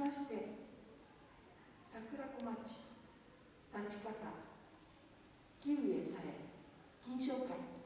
まして桜子町立ち方勤務へされ金賞会。